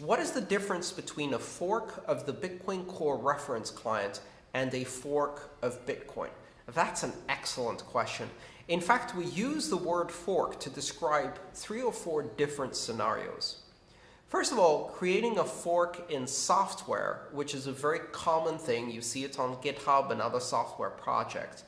what is the difference between a fork of the Bitcoin Core reference client and a fork of Bitcoin? That's an excellent question. In fact, we use the word fork to describe three or four different scenarios. First of all, creating a fork in software, which is a very common thing, you see it on GitHub and other software projects,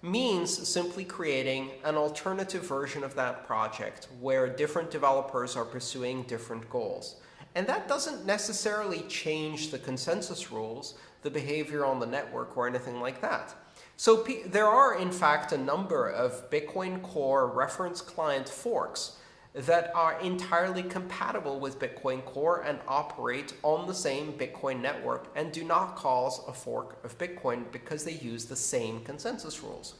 means simply creating an alternative version of that project where different developers are pursuing different goals. And that doesn't necessarily change the consensus rules, the behavior on the network, or anything like that. So there are, in fact, a number of Bitcoin Core reference client forks that are entirely compatible with Bitcoin Core and operate on the same Bitcoin network and do not cause a fork of Bitcoin because they use the same consensus rules.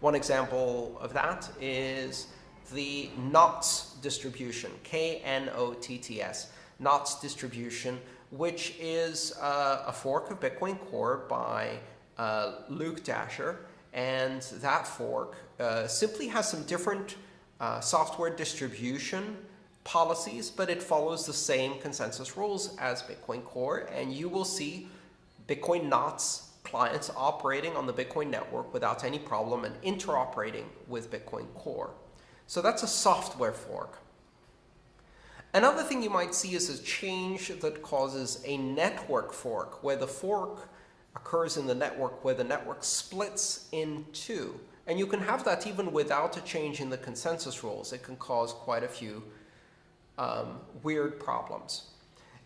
One example of that is the KNOTS distribution, K-N-O-T-T-S, KNOTS distribution, which is uh, a fork of Bitcoin Core by uh, Luke Dashjr. And that fork uh, simply has some different uh, software distribution policies, but it follows the same consensus rules as Bitcoin Core. And you will see Bitcoin Knots clients operating on the Bitcoin network without any problem and interoperating with Bitcoin Core. So that's a software fork. Another thing you might see is a change that causes a network fork, where the fork occurs in the network where the network splits in two. And you can have that even without a change in the consensus rules. It can cause quite a few um, weird problems.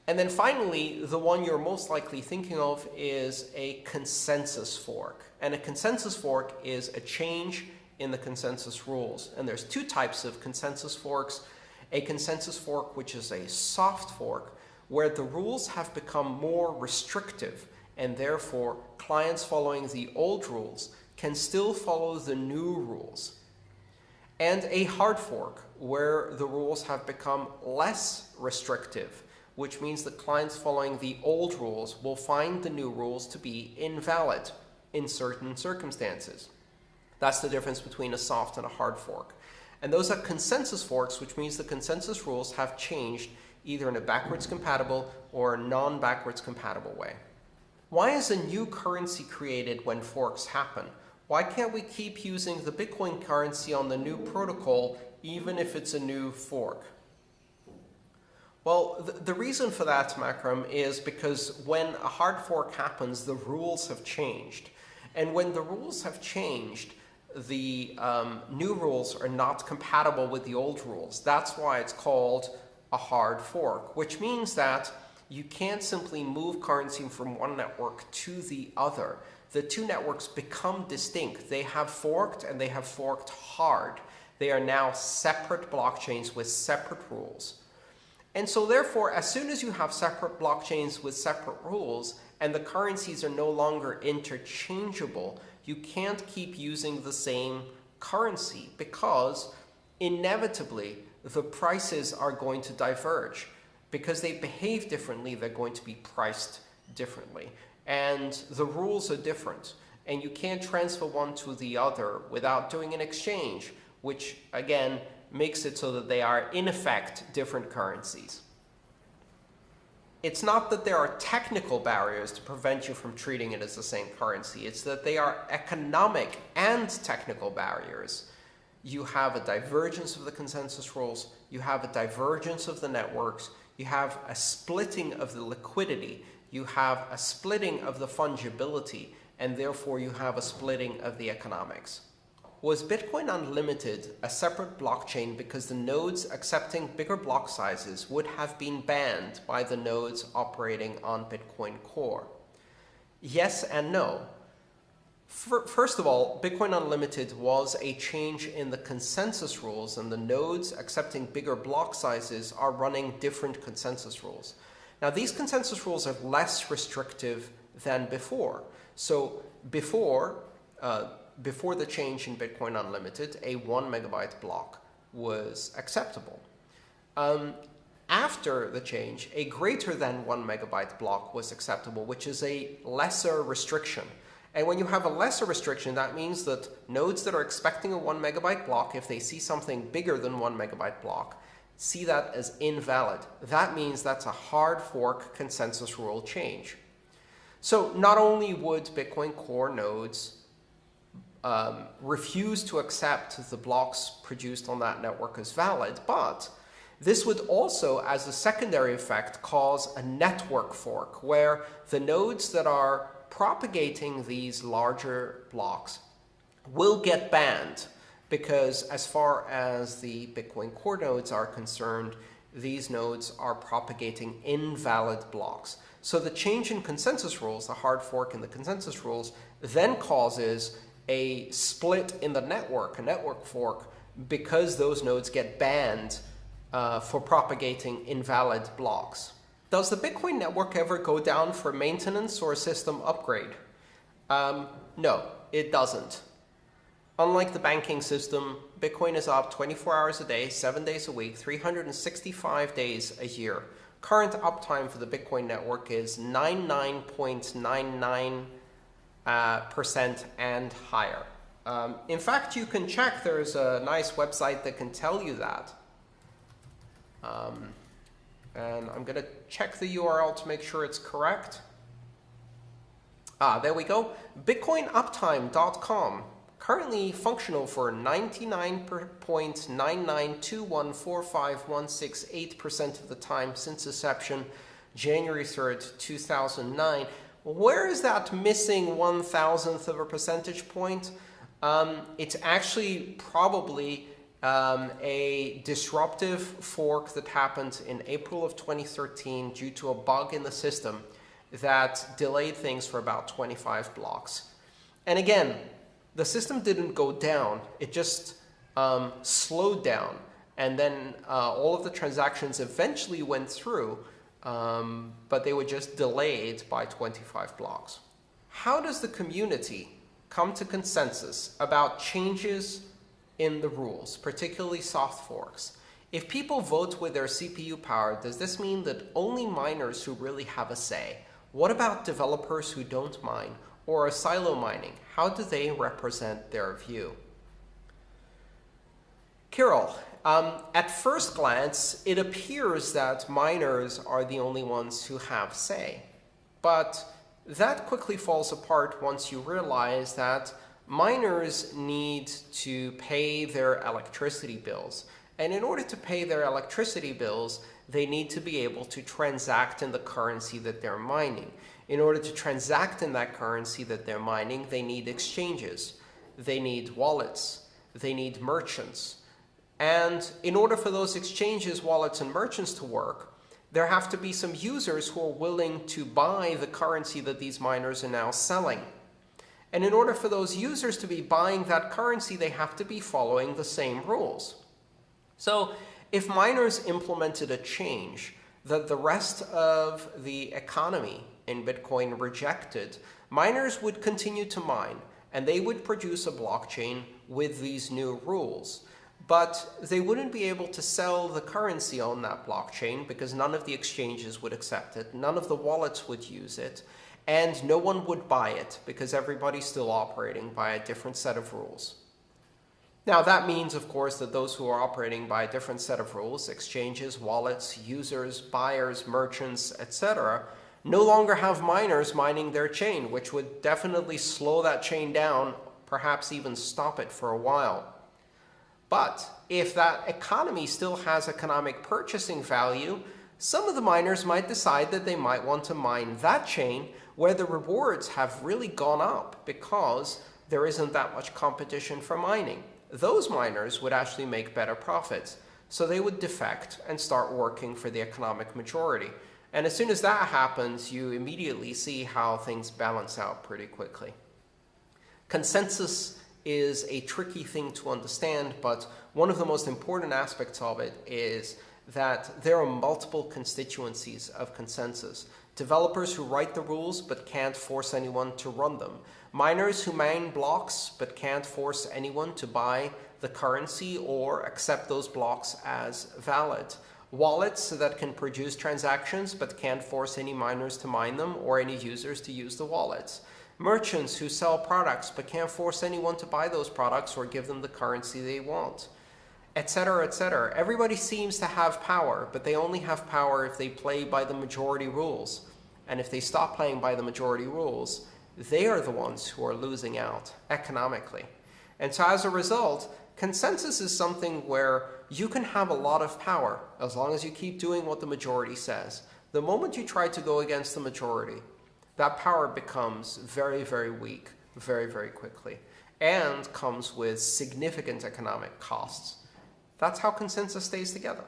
And then finally, the one you're most likely thinking of is a consensus fork. And a consensus fork is a change in the consensus rules. And there's two types of consensus forks. A consensus fork, which is a soft fork, where the rules have become more restrictive, and therefore clients following the old rules can still follow the new rules. And a hard fork, where the rules have become less restrictive, which means that clients following the old rules will find the new rules to be invalid in certain circumstances. That's the difference between a soft and a hard fork. And those are consensus forks, which means the consensus rules have changed either in a backwards compatible or non-backwards compatible way. Why is a new currency created when forks happen? Why can't we keep using the Bitcoin currency on the new protocol even if it's a new fork? Well, the, reason for that, Makram, is because when a hard fork happens, the rules have changed. And when the rules have changed, the um, new rules are not compatible with the old rules. That's why it's called a hard fork, which means that you can't simply move currency from one network to the other. The two networks become distinct. They have forked and they have forked hard. They are now separate blockchains with separate rules. And so therefore, as soon as you have separate blockchains with separate rules and the currencies are no longer interchangeable, you can't keep using the same currency because inevitably the prices are going to diverge. Because they behave differently, they're going to be priced differently. And the rules are different. And you can't transfer one to the other without doing an exchange, which again makes it so that they are in effect different currencies. It's not that there are technical barriers to prevent you from treating it as the same currency. It's that they are economic and technical barriers. You have a divergence of the consensus rules. You have a divergence of the networks. You have a splitting of the liquidity. You have a splitting of the fungibility. And therefore, you have a splitting of the economics. Was Bitcoin Unlimited a separate blockchain because the nodes accepting bigger block sizes would have been banned by the nodes operating on Bitcoin Core? Yes and no. First of all, Bitcoin Unlimited was a change in the consensus rules, and the nodes accepting bigger block sizes are running different consensus rules. Now, these consensus rules are less restrictive than before. So before, uh, before the change in Bitcoin Unlimited, a one megabyte block was acceptable. Um, after the change, a greater than one megabyte block was acceptable, which is a lesser restriction. And when you have a lesser restriction, that means that nodes that are expecting a one megabyte block, if they see something bigger than one megabyte block, see that as invalid. That means that's a hard fork consensus rule change. So not only would Bitcoin Core nodes um, refuse to accept the blocks produced on that network as valid, but this would also, as a secondary effect, cause a network fork where the nodes that are propagating these larger blocks will get banned because as far as the Bitcoin core nodes are concerned, these nodes are propagating invalid blocks. So the change in consensus rules, the hard fork in the consensus rules, then causes a split in the network, a network fork, because those nodes get banned uh, for propagating invalid blocks. Does the Bitcoin network ever go down for maintenance or a system upgrade? Um, no, it doesn't. Unlike the banking system, Bitcoin is up 24 hours a day, 7 days a week, 365 days a year. Current uptime for the Bitcoin network is 99.99% uh, percent and higher. Um, in fact, you can check. There's a nice website that can tell you that. Um, and I'm going to check the URL to make sure it's correct. Ah, there we go. Bitcoinuptime.com. Currently functional for 99.992145168% of the time since inception, January 3rd, 2009. Where is that missing one thousandth of a percentage point? Um, it's actually probably um, a disruptive fork that happened in April of 2013 due to a bug in the system that delayed things for about 25 blocks. And again, the system didn't go down. It just um, slowed down. And then uh, all of the transactions eventually went through, um, but they were just delayed by 25 blocks. How does the community come to consensus about changes in the rules, particularly soft forks. If people vote with their CPU power, does this mean that only miners who really have a say? What about developers who don't mine or are silo mining? How do they represent their view? Kirill, um, at first glance, it appears that miners are the only ones who have say. But that quickly falls apart once you realize that miners need to pay their electricity bills. And in order to pay their electricity bills, they need to be able to transact in the currency that they're mining. In order to transact in that currency that they're mining, they need exchanges. They need wallets. They need merchants. And in order for those exchanges, wallets, and merchants to work, there have to be some users who are willing to buy the currency that these miners are now selling. And in order for those users to be buying that currency, they have to be following the same rules. So if miners implemented a change that the rest of the economy in Bitcoin rejected, miners would continue to mine, and they would produce a blockchain with these new rules. But they wouldn't be able to sell the currency on that blockchain because none of the exchanges would accept it. None of the wallets would use it and no one would buy it because everybody's still operating by a different set of rules. Now, that means, of course, that those who are operating by a different set of rules, exchanges, wallets, users, buyers, merchants, etc., no longer have miners mining their chain, which would definitely slow that chain down, perhaps even stop it for a while. But if that economy still has economic purchasing value, some of the miners might decide that they might want to mine that chain where the rewards have really gone up because there isn't that much competition for mining. Those miners would actually make better profits. So they would defect and start working for the economic majority. And as soon as that happens, you immediately see how things balance out pretty quickly. Consensus is a tricky thing to understand, but one of the most important aspects of it is that there are multiple constituencies of consensus. Developers who write the rules but can't force anyone to run them. Miners who mine blocks but can't force anyone to buy the currency or accept those blocks as valid. Wallets that can produce transactions but can't force any miners to mine them or any users to use the wallets. Merchants who sell products but can't force anyone to buy those products or give them the currency they want. etc., etc. Everybody seems to have power, but they only have power if they play by the majority rules. And if they stop playing by the majority rules, they are the ones who are losing out economically. And so as a result, consensus is something where you can have a lot of power as long as you keep doing what the majority says. The moment you try to go against the majority, that power becomes very, very weak very, very quickly and comes with significant economic costs. That's how consensus stays together.